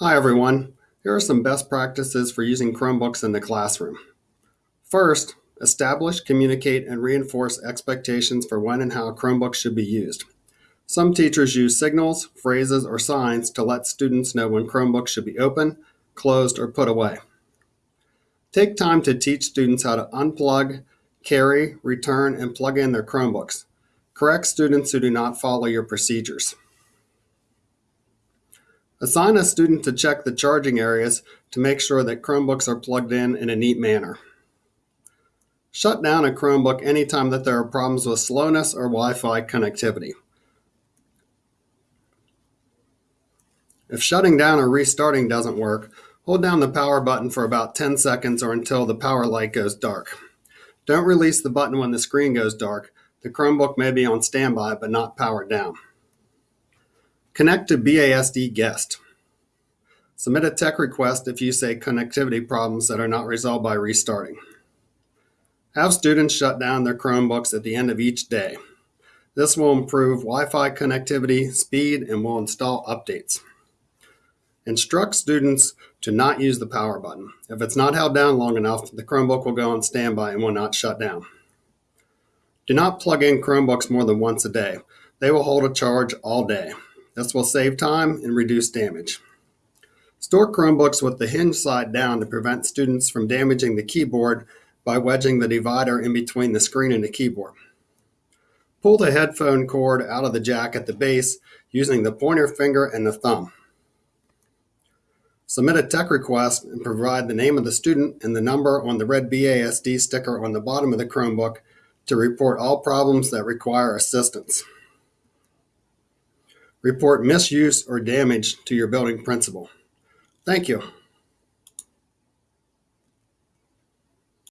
Hi everyone. Here are some best practices for using Chromebooks in the classroom. First, establish, communicate, and reinforce expectations for when and how Chromebooks should be used. Some teachers use signals, phrases, or signs to let students know when Chromebooks should be open, closed, or put away. Take time to teach students how to unplug, carry, return, and plug in their Chromebooks. Correct students who do not follow your procedures. Assign a student to check the charging areas to make sure that Chromebooks are plugged in in a neat manner. Shut down a Chromebook anytime that there are problems with slowness or Wi-Fi connectivity. If shutting down or restarting doesn't work, hold down the power button for about 10 seconds or until the power light goes dark. Don't release the button when the screen goes dark. The Chromebook may be on standby but not powered down. Connect to BASD Guest. Submit a tech request if you say connectivity problems that are not resolved by restarting. Have students shut down their Chromebooks at the end of each day. This will improve Wi-Fi connectivity, speed, and will install updates. Instruct students to not use the power button. If it's not held down long enough, the Chromebook will go on standby and will not shut down. Do not plug in Chromebooks more than once a day. They will hold a charge all day. This will save time and reduce damage. Store Chromebooks with the hinge side down to prevent students from damaging the keyboard by wedging the divider in between the screen and the keyboard. Pull the headphone cord out of the jack at the base using the pointer finger and the thumb. Submit a tech request and provide the name of the student and the number on the red BASD sticker on the bottom of the Chromebook to report all problems that require assistance. Report misuse or damage to your building principal. Thank you.